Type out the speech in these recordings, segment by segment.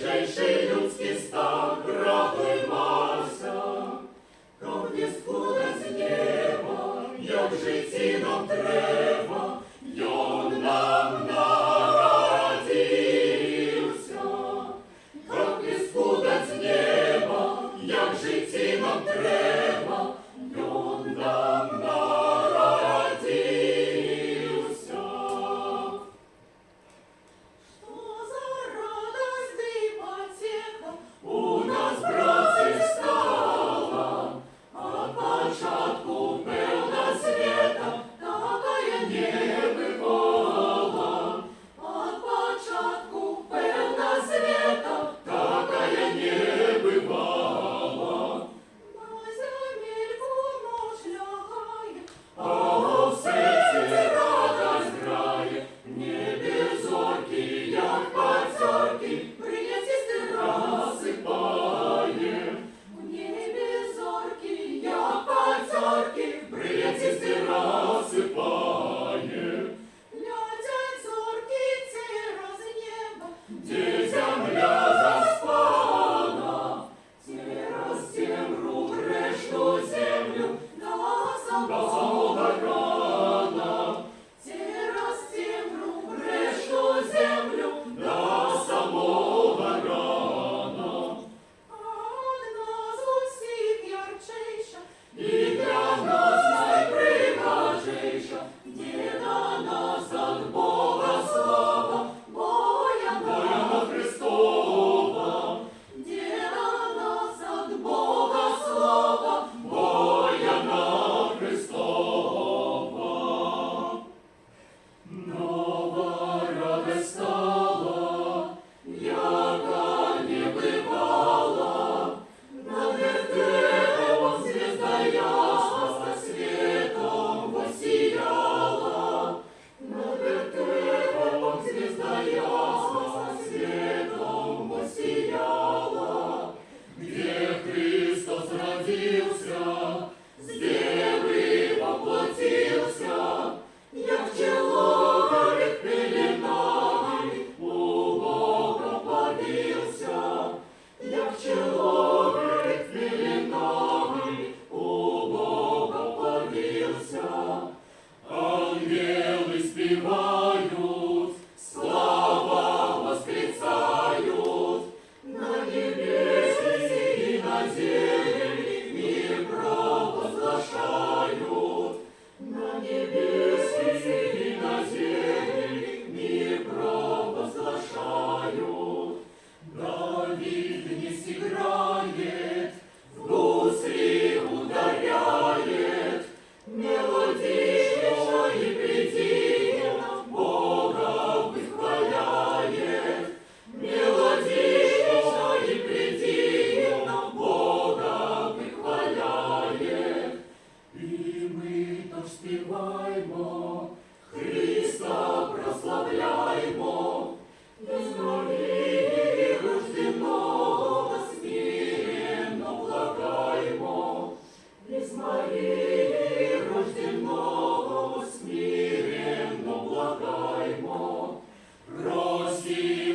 谁是勇气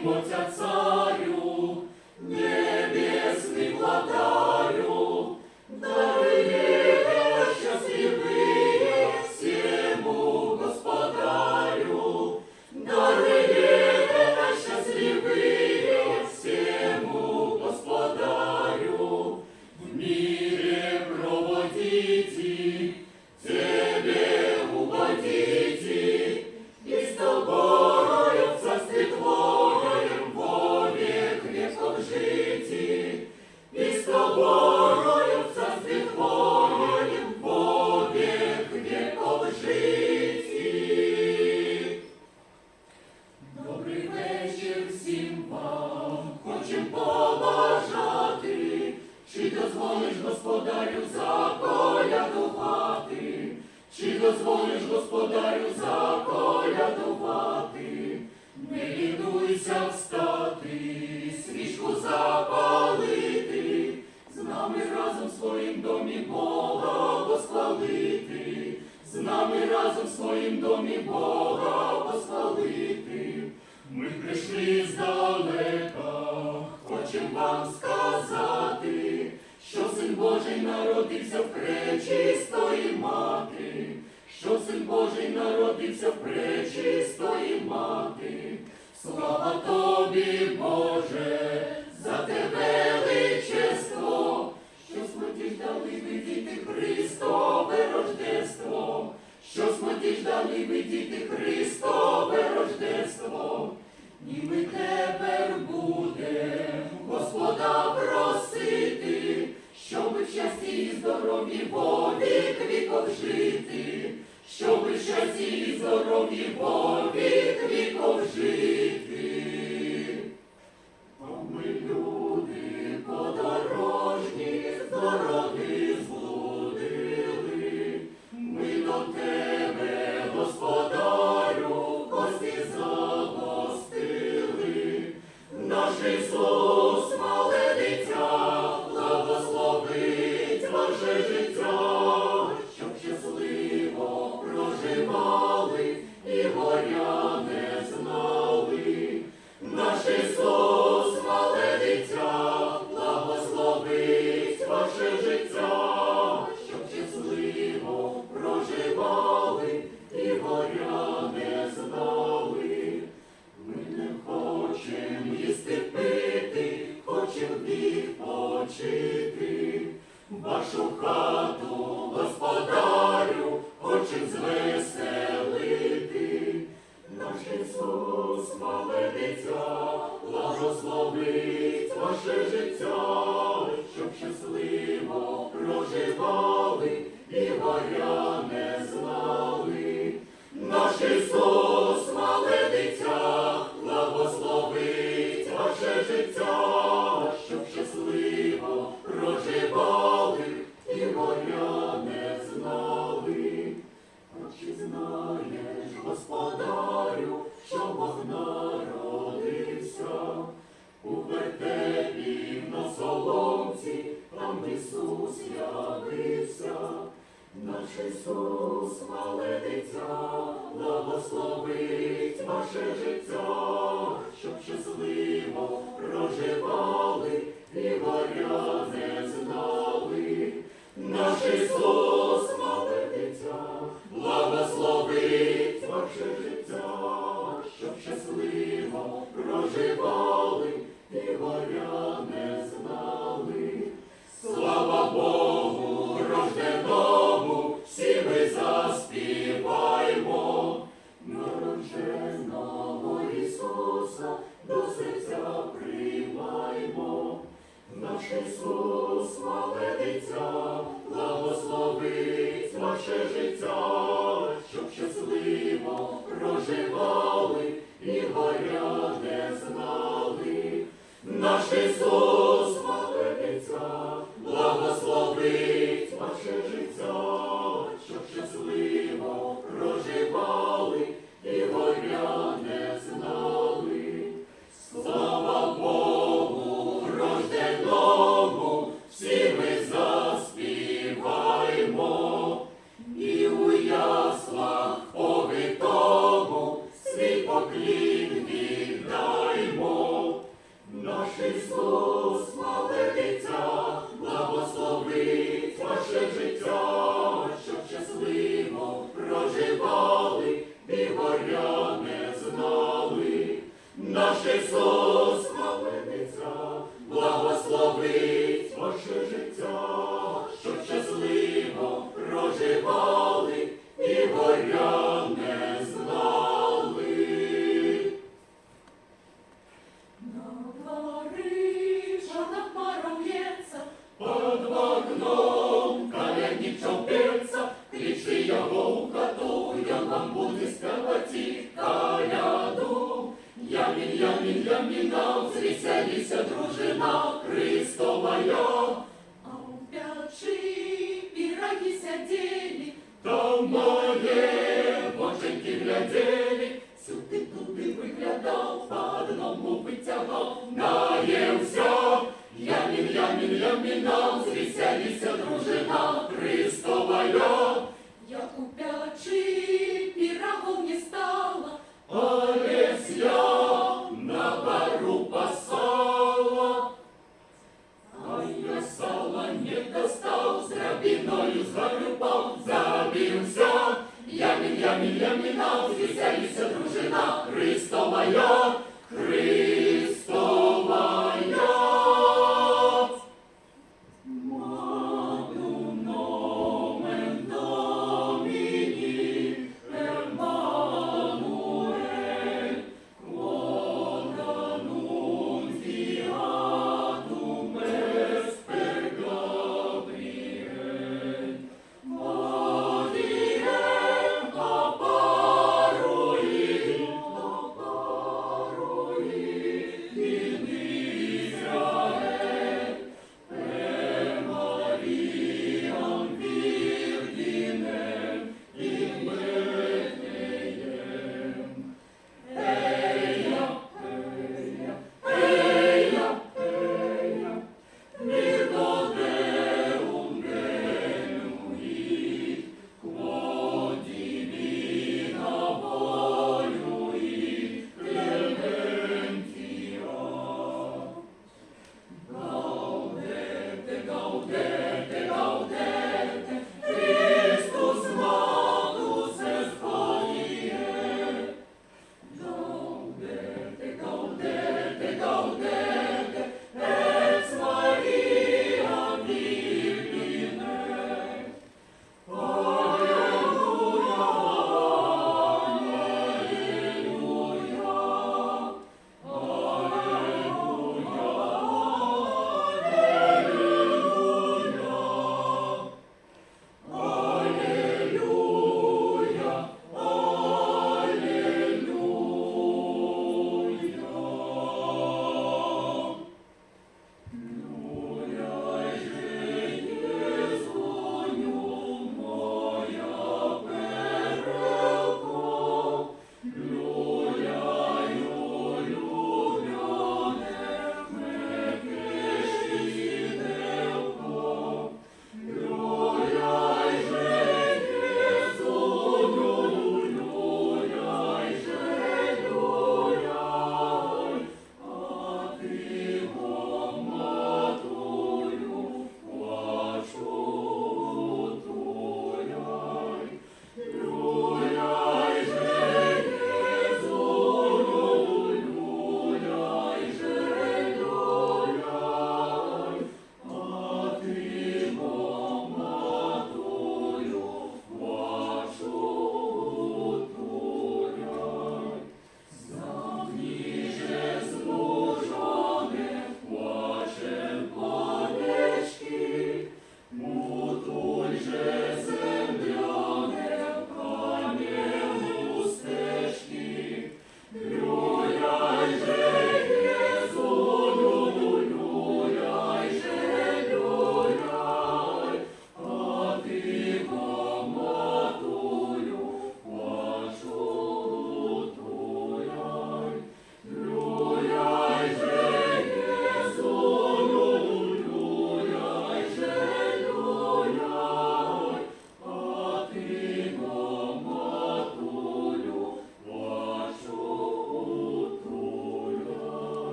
просимо благовіти, ми прийшли здалека, хочем вам сказати, що син Божий народився в пречистої мати, що син Божий народився в пречистої мати, слава тобі, Боже. Christus. Славиться, благословить ваше життя, щоб щасливо проживали і горя не знали. Наш Ісус Ісус явився, наш Ісус молититься, благословить ваше життя, щоб щасливо проживали і горяне. знали. Наш Ісус молититься, благословить ваше життя, щоб щасливо проживали і горя співаймо, наш Ісус молитися, благословить наше життя, щоб щасливо проживало.